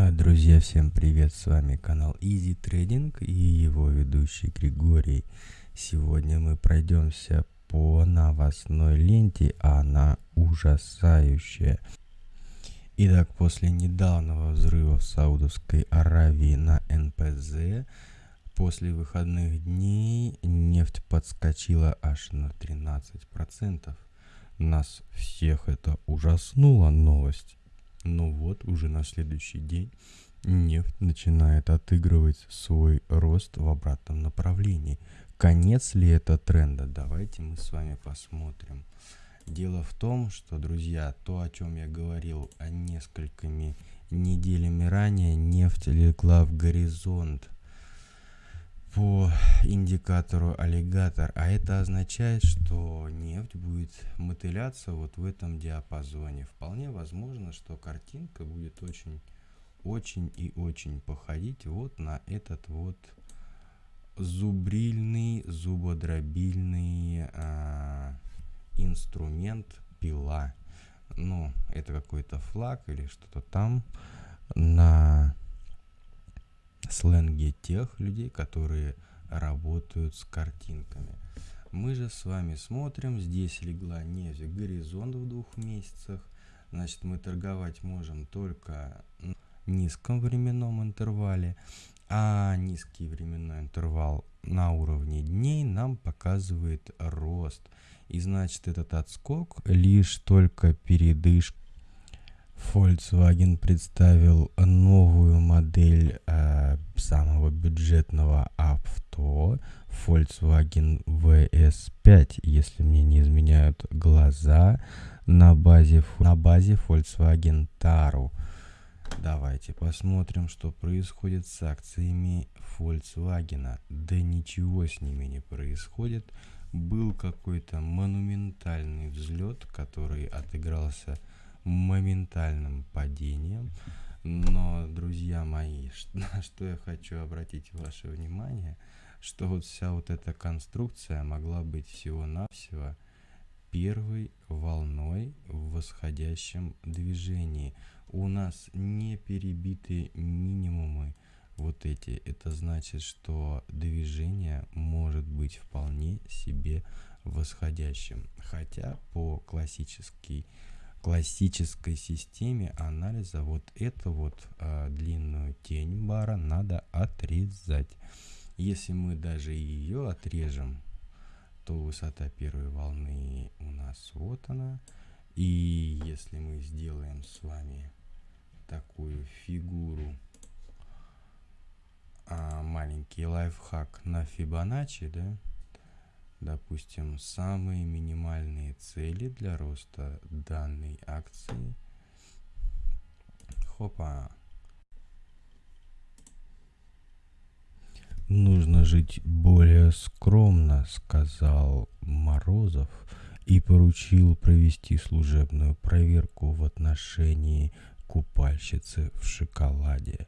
А, Друзья, всем привет! С вами канал Easy Trading и его ведущий Григорий. Сегодня мы пройдемся по новостной ленте, она ужасающая. Итак, после недавнего взрыва в Саудовской Аравии на НПЗ, после выходных дней нефть подскочила аж на 13%. Нас всех это ужаснула новость. Но вот уже на следующий день нефть начинает отыгрывать свой рост в обратном направлении. Конец ли это тренда? Давайте мы с вами посмотрим. Дело в том, что, друзья, то, о чем я говорил о несколькими неделями ранее, нефть легла в горизонт по индикатору аллигатор, а это означает, что нефть будет мотыляться вот в этом диапазоне. Вполне возможно, что картинка будет очень, очень и очень походить вот на этот вот зубрильный, зубодробильный а, инструмент пила. Ну, это какой-то флаг или что-то там на сленге тех людей, которые работают с картинками. Мы же с вами смотрим, здесь легла нефть горизонт в двух месяцах. Значит, мы торговать можем только в низком временном интервале, а низкий временной интервал на уровне дней нам показывает рост. И значит, этот отскок лишь только передышка Volkswagen представил новую модель э, самого бюджетного авто Volkswagen VS5, если мне не изменяют глаза, на базе, на базе Volkswagen Taru. Давайте посмотрим, что происходит с акциями Volkswagen. Да ничего с ними не происходит. Был какой-то монументальный взлет, который отыгрался моментальным падением. Но, друзья мои, на что я хочу обратить ваше внимание, что вот вся вот эта конструкция могла быть всего-навсего первой волной в восходящем движении. У нас не перебиты минимумы вот эти. Это значит, что движение может быть вполне себе восходящим. Хотя по классической классической системе анализа вот эту вот а, длинную тень бара надо отрезать. Если мы даже ее отрежем, то высота первой волны у нас вот она. И если мы сделаем с вами такую фигуру, а, маленький лайфхак на Фибоначчи, да, допустим, самые минимальные цели для роста данной акции. Хопа. Нужно жить более скромно, сказал Морозов и поручил провести служебную проверку в отношении купальщицы в шоколаде.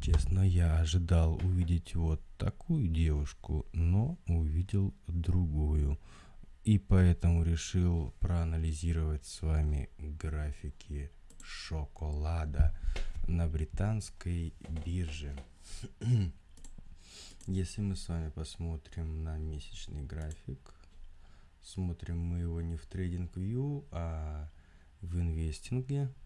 Честно, я ожидал увидеть вот такую девушку, но увидел другую. И поэтому решил проанализировать с вами графики шоколада на британской бирже. Если мы с вами посмотрим на месячный график, смотрим мы его не в TradingView, а в инвестинге –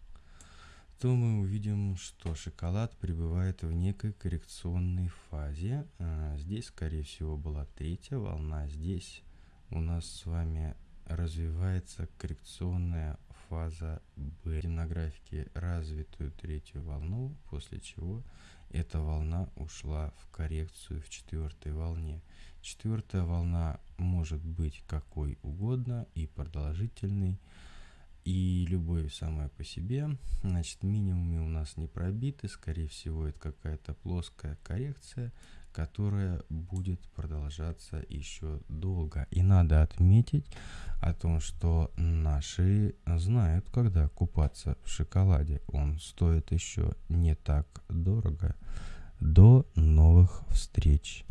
то мы увидим, что шоколад пребывает в некой коррекционной фазе. А, здесь, скорее всего, была третья волна. Здесь у нас с вами развивается коррекционная фаза B. На графике развитую третью волну, после чего эта волна ушла в коррекцию в четвертой волне. Четвертая волна может быть какой угодно и продолжительной и любовь самая по себе. Значит, минимумы у нас не пробиты, скорее всего, это какая-то плоская коррекция, которая будет продолжаться еще долго. И надо отметить о том, что наши знают, когда купаться в шоколаде. Он стоит еще не так дорого. До новых встреч!